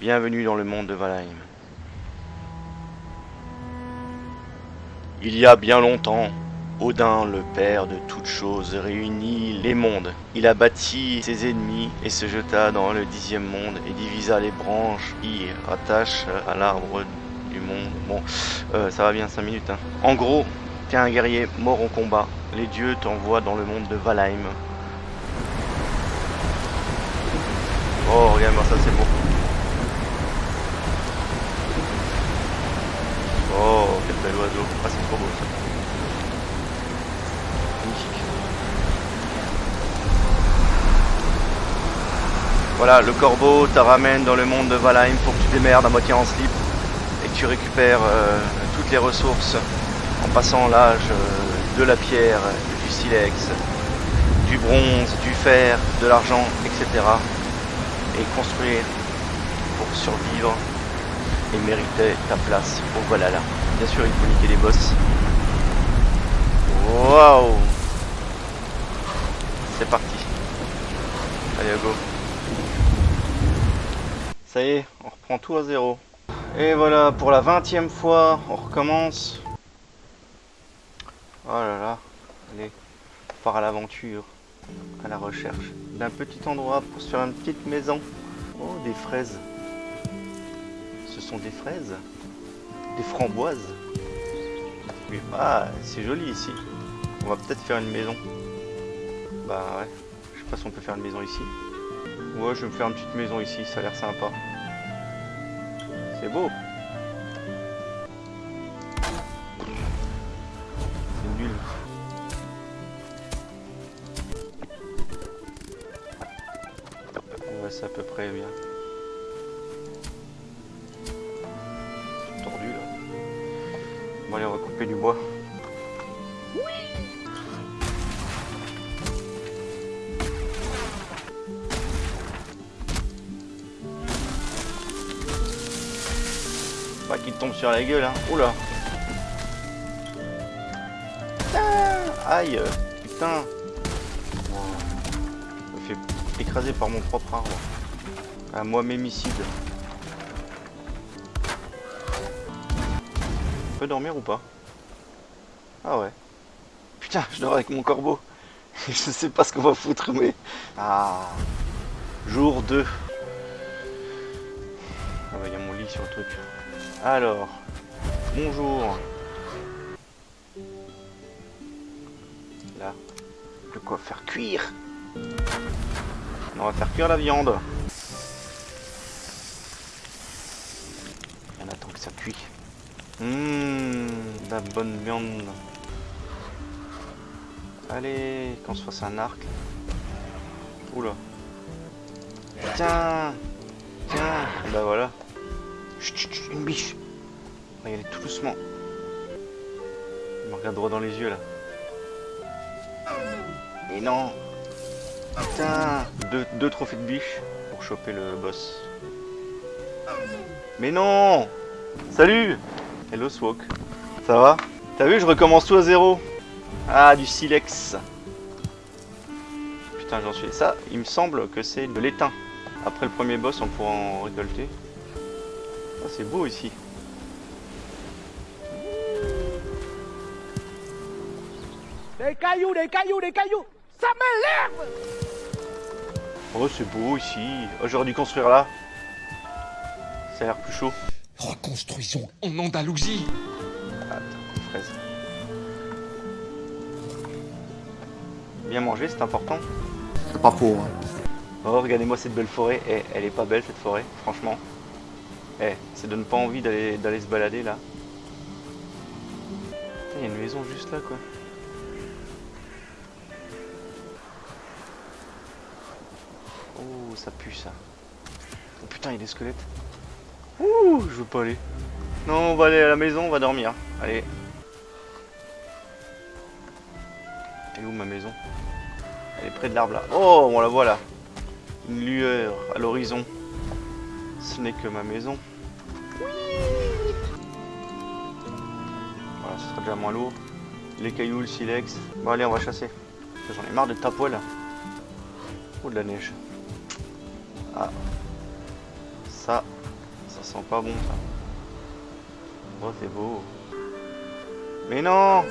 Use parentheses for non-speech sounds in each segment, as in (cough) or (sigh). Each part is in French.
Bienvenue dans le monde de Valheim. Il y a bien longtemps, Odin, le père de toutes choses, réunit les mondes. Il a bâti ses ennemis et se jeta dans le dixième monde et divisa les branches qui rattachent à l'arbre du monde. Bon, euh, ça va bien 5 minutes. Hein. En gros, t'es un guerrier mort en combat. Les dieux t'envoient dans le monde de Valheim. Oh, regarde-moi ça, c'est beau. Oh, quel bel oiseau. Ah, c'est trop beau ça. Magnifique. Voilà, le corbeau te ramène dans le monde de Valheim pour que tu démerdes à moitié en slip et que tu récupères euh, toutes les ressources en passant l'âge euh, de la pierre, du silex, du bronze, du fer, de l'argent, etc. Et construire pour survivre et mériter ta place au Valhalla. Bien sûr, il faut niquer les boss. Waouh C'est parti. Allez, go. Ça y est, on reprend tout à zéro. Et voilà, pour la vingtième fois, on recommence. Oh là là, allez, on part à l'aventure, à la recherche d'un petit endroit pour se faire une petite maison. Oh, des fraises. Ce sont des fraises Des framboises Ah, c'est joli ici. On va peut-être faire une maison. Bah ouais, je sais pas si on peut faire une maison ici. Ouais, je vais me faire une petite maison ici, ça a l'air sympa. C'est beau. C'est nul. Ouais, c'est à peu près bien. Pas qu'il tombe sur la gueule, hein. Oula. Ah, Aïe, putain. Je me fais écraser par mon propre arbre. À moi-mémicide. On peut dormir ou pas? Ah ouais. Putain, je dors avec mon corbeau. (laughs) je sais pas ce qu'on va foutre, mais... Ah. Jour 2. Ah bah, il y a mon lit sur le truc. Alors, bonjour. Là, de quoi faire cuire? On va faire cuire la viande. On attend que ça cuit. Hum, la bonne viande. Allez, qu'on se fasse un arc. Oula. Tiens, tiens, bah voilà. Chut, chut, chut, une biche. On va y aller tout doucement. Il me regarde droit dans les yeux là. Et non. Putain. Deux, deux trophées de biche pour choper le boss. Mais non Salut Hello Swok. Ça va? T'as vu, je recommence tout à zéro. Ah, du silex. Putain, j'en suis. Ça, il me semble que c'est de l'étain. Après le premier boss, on pourra en récolter. Ah, c'est beau ici. Des cailloux, des cailloux, des cailloux Ça m'énerve Oh, c'est beau ici. Oh, J'aurais dû construire là. Ça a l'air plus chaud. Reconstruisons en Andalousie. Attends, fraise. Bien manger, c'est important. C'est pas faux. Hein. Oh, regardez-moi cette belle forêt. Eh, elle est pas belle cette forêt, franchement. Eh, ça donne pas envie d'aller se balader là. Il y a une maison juste là quoi. Oh, ça pue ça. Oh putain, il y a des squelettes. Ouh, je veux pas aller. Non, on va aller à la maison, on va dormir. Allez. Elle est où ma maison? Elle est près de l'arbre là. Oh, on la voit là. Une lueur à l'horizon. Ce n'est que ma maison. Voilà, ce sera déjà moins lourd. Les cailloux, le silex. Bon allez, on va chasser. J'en ai marre de ta poêle. Oh, de la neige. Ah. Ça, Ça sent pas bon ça. Oh c'est beau. Mais non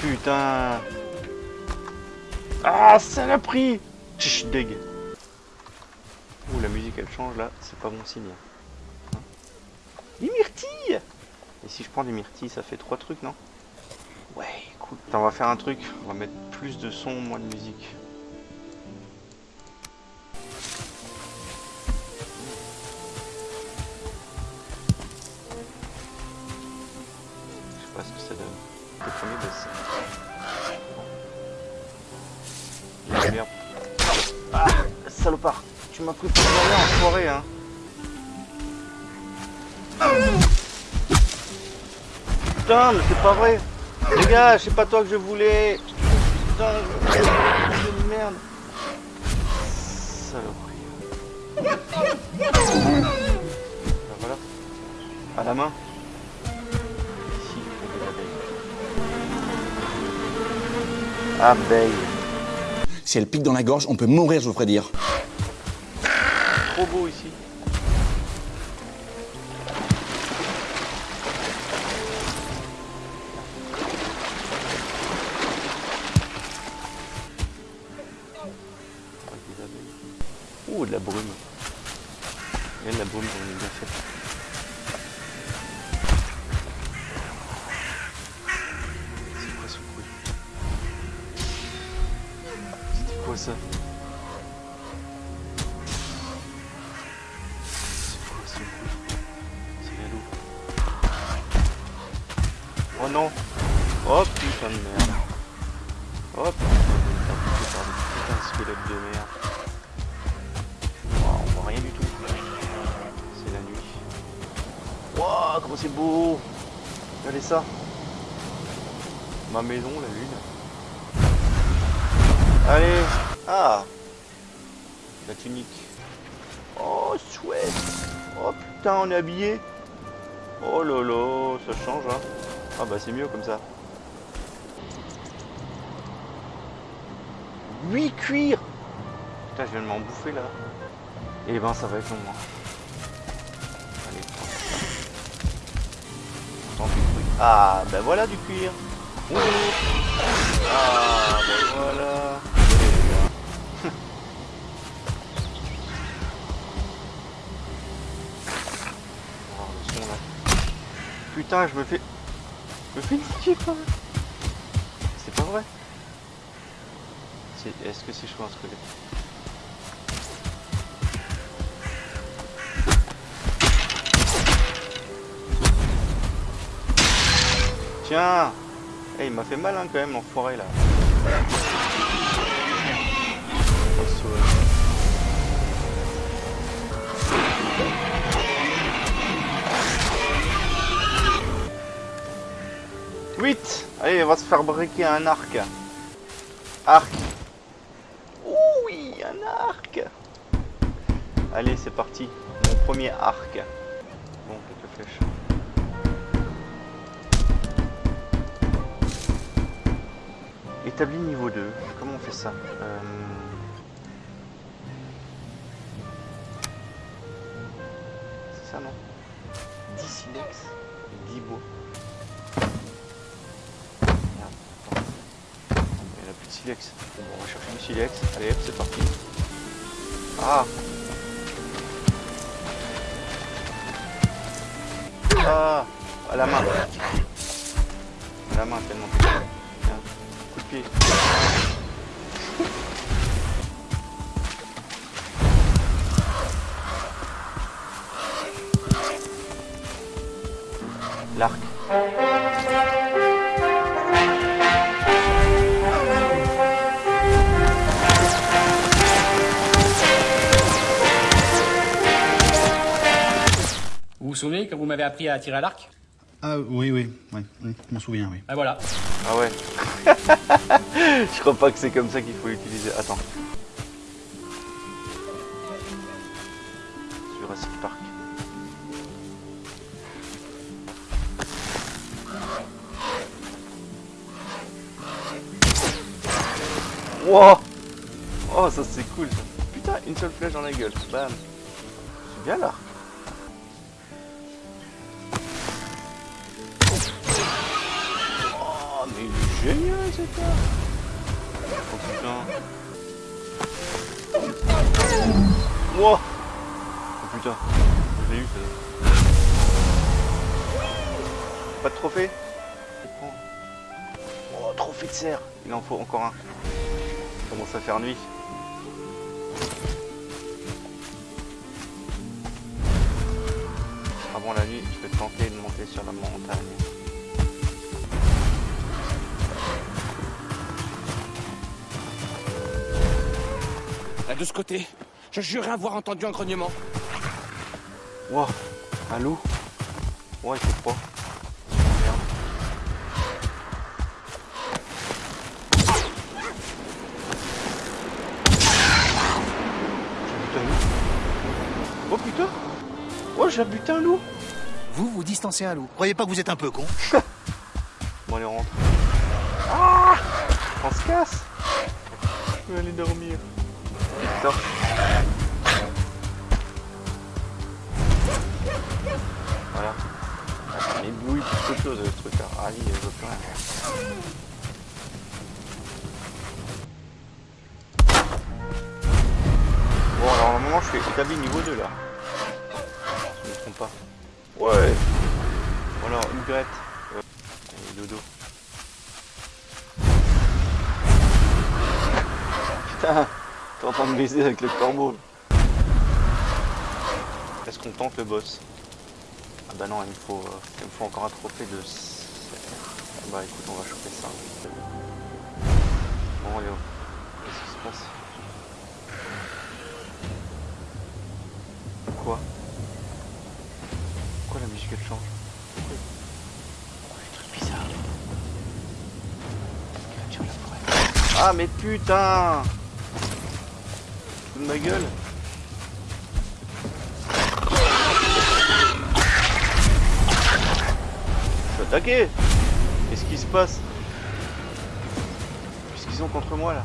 Putain Ah saloperie Tch, deg Ouh la musique elle change là, c'est pas bon signe. Hein des myrtilles Et si je prends des myrtilles ça fait trois trucs non? Ouais cool. Attends, on va faire un truc, on va mettre plus de son, moins de musique. Je sais pas ce que ça donne. Le premier baisse. Ah, merde. Ah, salopard Tu m'as pris Putain, mais c'est pas vrai Les gars, c'est pas toi que je voulais Putain, je... merde Saloperie. Voilà. À la main. Ici, l'abeille. Abeille. Si elle pique dans la gorge, on peut mourir, je vous ferai dire. Trop beau ici. Oh non Oh putain de merde Oh putain de putains de squelettes de merde on voit rien du tout C'est la nuit Waouh comment c'est beau Regardez ça Ma maison, la lune Allez Ah La tunique Oh chouette Oh putain on est habillé Oh lolo ça change hein Ah bah c'est mieux comme ça 8 cuirs Putain je viens de m'en bouffer là Et ben ça va être long hein. Allez du cuir. Ah ben voilà du cuir Ah ben voilà. (laughs) Oh. Putain, je me fais. Je me fais niquer pas. C'est pas vrai. Est-ce que c'est chaud un squelette Tiens Eh, il m'a fait mal hein, quand même, l'enfoiré là. Allez, on va se faire briquer un arc. Arc. Oui, un arc. Allez, c'est parti. Mon premier arc. Bon, quelques flèches. Établi niveau 2. Comment on fait ça Euh, C'est ça, non? 10 silex et 10 beaux. On va chercher du silex. Allez, hop, c'est parti. Ah Ah À la main. À la main, tellement. Tiens, coup de pied. L'arc. Vous vous souvenez quand vous m'avez appris à tirer à l'arc Ah oui, oui, oui, oui, je m'en souviens, oui. Ben voilà. Ah ouais. (laughs) Je crois pas que c'est comme ça qu'il faut l'utiliser. Attends. Jurassic Park. Wow Oh ça c'est cool ça. Putain, une seule flèche dans la gueule. Bam. Bien là. Génial cet arc. Oh putain. Wow. Oh putain. Je l'ai eu ça. Pas de trophée? Oh, trophée de cerf. Il en faut encore un. Il commence à faire nuit. Avant la nuit, je vais tenter de monter sur la montagne. Là, de ce côté, je jurais avoir entendu un grognement. Wow, un loup. Ouais, il fait froid. Merde. J'ai buté un loup. Oh putain Oh, j'ai buté un loup Vous, vous distancez un loup. Croyez pas que vous êtes un peu con (laughs) Bon, allez, on rentre. Ah On se casse Je vais aller dormir. Putain. Voilà. Ah, Il bouille plus qu'autre chose, ce truc là. Ah, oui, je veux plus rien. Bon, alors, normalement, je suis établi niveau 2 là. Je me trompe pas. Ouais Voilà, une grette. Euh, et dodo. Putain, t'es en train de baiser avec le corbeau. Est-ce qu'on tente le boss? Ah bah non, il me faut, euh, il me faut encore un trophée de... Bah écoute, on va choper ça. Bon, oh. qu'est-ce qui se passe? Quoi? Pourquoi la musique elle change? Pourquoi des trucs bizarres. Ah mais putain de ma gueule. Je suis attaqué. Qu'est-ce qui se passe Qu'est-ce qu'ils ont contre moi là?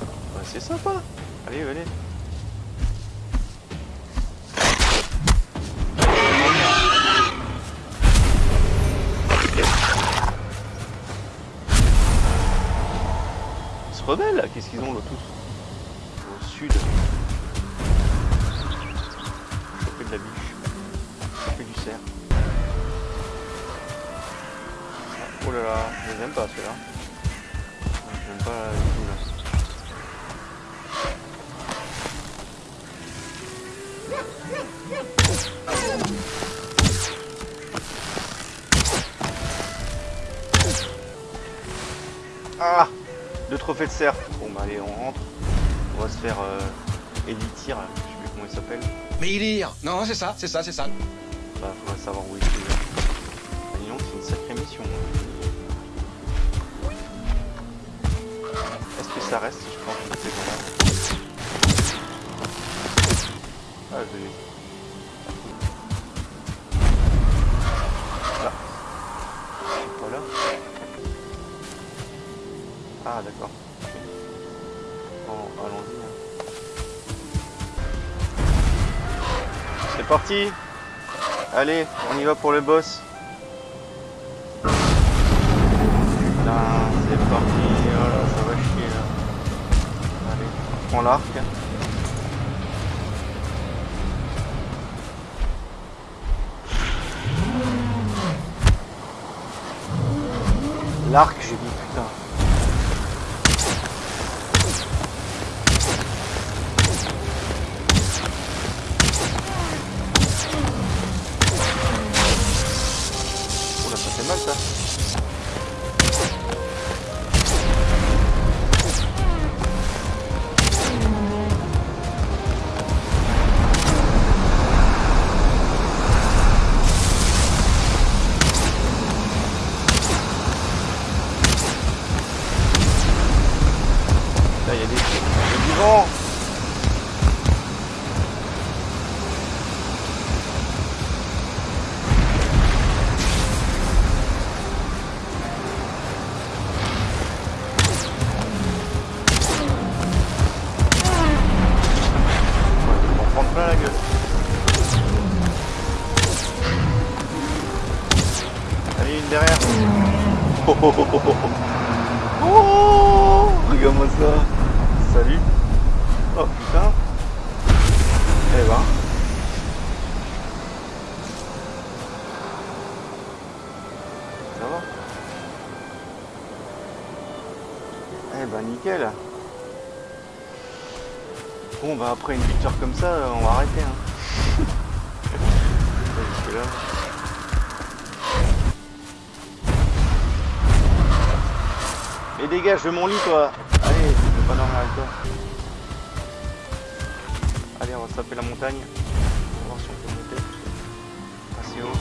Bah, C'est sympa. Allez, allez se qu'est-ce qu'ils ont là tous Au sud. Choper de la biche. Choper du cerf. Ah, Oh là là, je les aime pas ceux-là. J'aime pas du tout là. Ah Deux trophées de cerf. Bon bah allez, on rentre. On va se faire euh, élitir, là. je sais plus comment il s'appelle. Mais il est Non, c'est ça, c'est ça, c'est ça. Bah faudrait savoir où il est. Bah, c'est une sacrée mission. Est-ce que ça reste je prends toutes ces grenades Ah je. Ah d'accord. Bon, allons-y. hein. C'est parti Allez, on y va pour le boss. Putain, c'est parti. Oh là, ça va chier là. Allez, on prend l'arc. Allez, une derrière. Oh, oh, oh, oh, oh. Oh, regarde-moi ça. Salut. Oh putain. Eh ben. Ça va Eh ben nickel. Bon bah après une victoire comme ça, on va arrêter hein. (laughs) Là. Mais dégage de mon lit toi Allez, je vais pas dormir avec toi. Allez, on va se taper la montagne. On va voir si on peut monter. Assez haut.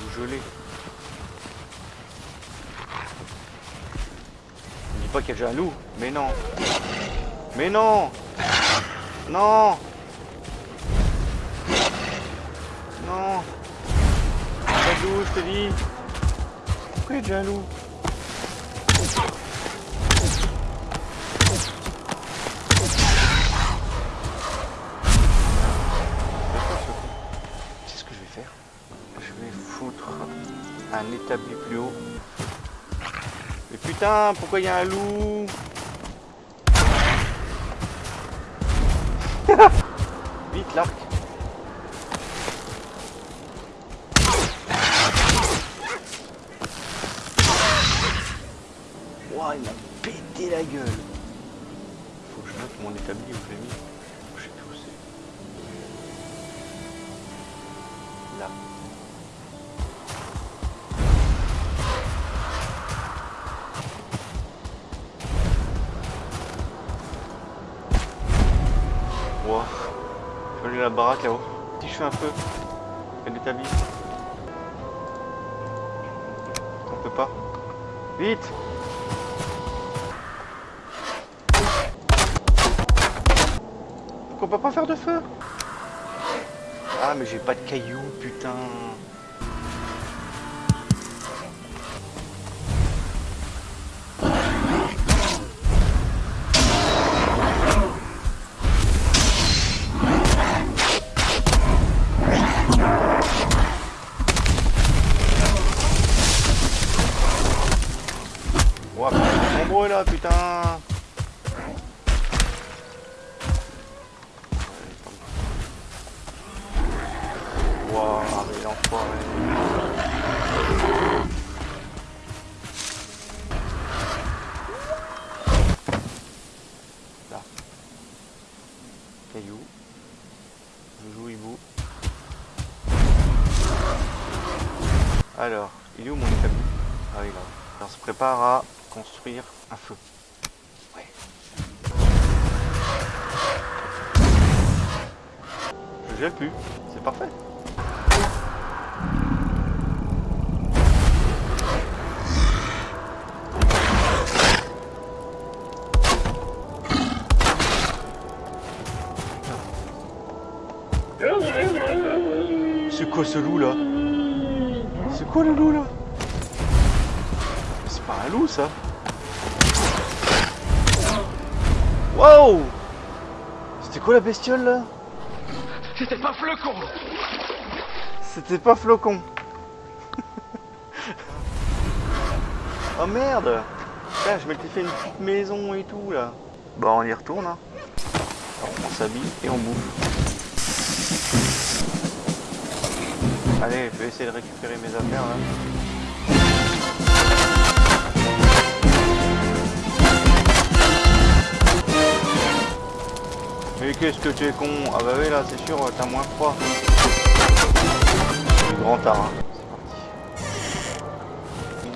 Vous gelez. Ne dis pas qu'il y a déjà un loup. Mais non. Mais non. Non. Non. Loup, je te dis Pourquoi il loup C'est ce que je vais faire? Je vais foutre un établi plus haut. Mais putain, pourquoi il y a un loup? Vite l'arc Ouah, il m'a pété la gueule Faut que je note mon établi où je. La baraque là-haut. Si je fais un feu, elle établit. On peut pas. Vite Pourquoi on peut pas faire de feu? Ah mais j'ai pas de cailloux, putain. Caillou. Je joue hibou. Alors, il est où mon établi? Ah oui là. On se prépare à construire un feu. Ouais. Je gèle plus, c'est parfait. Quoi ce loup là C'est quoi le loup là C'est pas un loup ça Wow C'était quoi la bestiole là C'était pas flocon C'était pas flocon (laughs) Oh merde Putain, je m'étais fait une petite maison et tout là. Bon, on y retourne. Hein. Alors, on s'habille et on bouffe. Allez, je vais essayer de récupérer mes affaires là. Mais qu'est-ce que tu es con? Ah bah oui là c'est sûr t'as moins froid. Le grand art. hein. C'est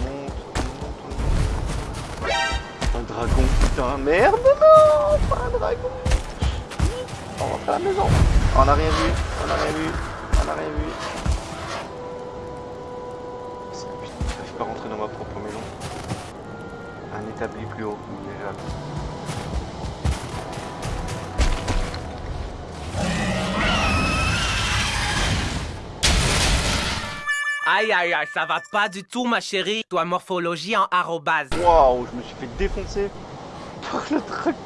parti. Un dragon, putain, merde non Pas un dragon On va faire la maison. On n'a rien vu, on n'a rien vu, on n'a rien vu. Établi plus haut, déjà. Aïe aïe aïe, ça va pas du tout ma chérie. Toi morphologie en arrobase. Waouh, je me suis fait défoncer par le dragon.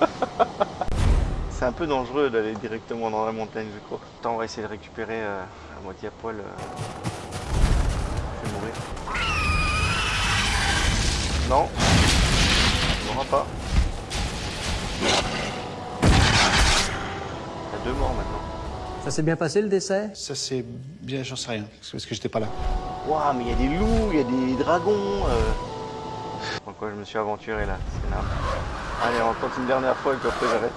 (laughs) C'est un peu dangereux d'aller directement dans la montagne, je crois. Attends, on va essayer de récupérer euh, à moitié à poil. euh. Non. On n'aura pas. Il y a deux morts maintenant. Ça s'est bien passé le décès? Ça, c'est bien, j'en sais rien, parce que j'étais pas là. Waouh, mais il y a des loups, il y a des dragons. Euh... Pourquoi je me suis aventuré là C'est énorme. Allez, on tente une dernière fois et puis après j'arrête.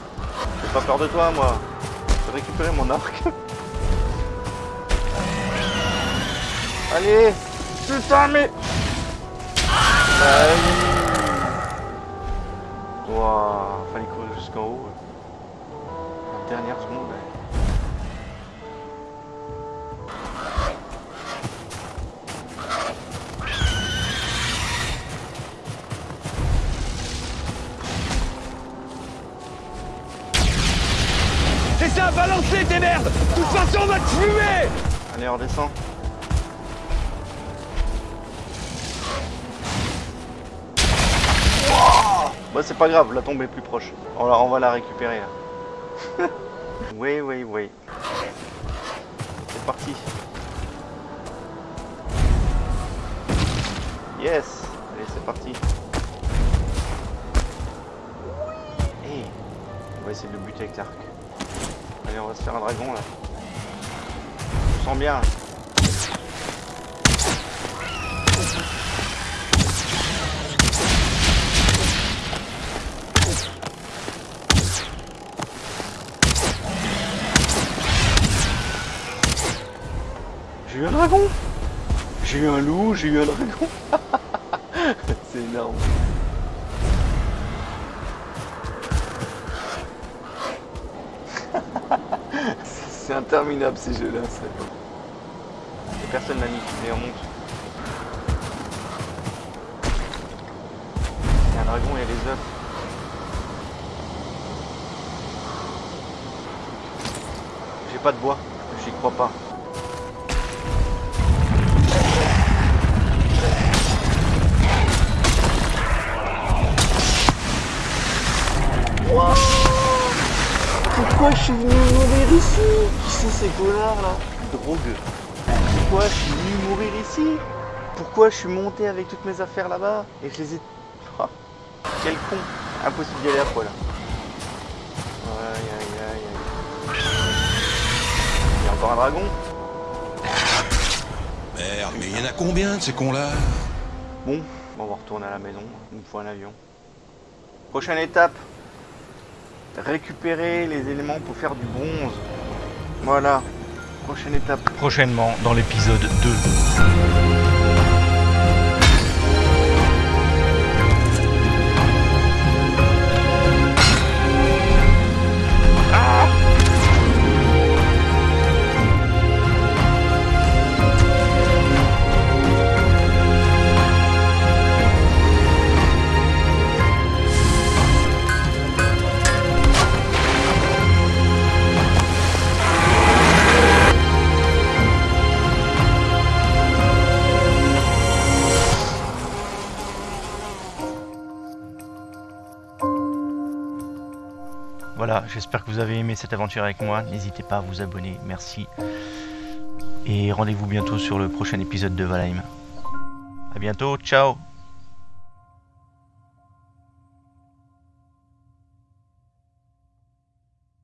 J'ai pas peur de toi, moi. Je vais récupérer mon arc. Allez Putain, mais... Allez. Waouh, fallait courir jusqu'en haut. Dernière seconde. ouais. Et ça a balancé tes merdes De toute façon, on va te fumer Allez, on redescend. Bah c'est pas grave, la tombe est plus proche. On, va la récupérer (laughs) oui, oui, oui. C'est parti. Yes Allez, c'est parti. Hey. On va essayer de le buter avec l'arc. Allez, on va se faire un dragon là. Je sens bien. J'ai eu un dragon J'ai eu un loup, j'ai eu un dragon (laughs) C'est énorme (laughs) C'est interminable ces jeux-là. personne l'a mis, et on monte. Il y a un dragon, il y a les œufs. J'ai pas de bois, j'y crois pas. Pourquoi je suis venu mourir ici? Qui sont ces connards là? Drogue. Pourquoi je suis venu mourir ici? Pourquoi je suis monté avec toutes mes affaires là-bas? Et je les ai... Ah, quel con Impossible d'y aller à poil. Aïe aïe aïe aïe. Il y a encore un dragon? Merde, mais il y en a combien de ces cons-là? Bon, on va retourner à la maison. Il nous faut un avion. Prochaine étape. Récupérer les éléments pour faire du bronze. Voilà. Prochaine étape. Prochainement dans l'épisode 2. J'espère que vous avez aimé cette aventure avec moi. N'hésitez pas à vous abonner, merci. Et rendez-vous bientôt sur le prochain épisode de Valheim. A bientôt, ciao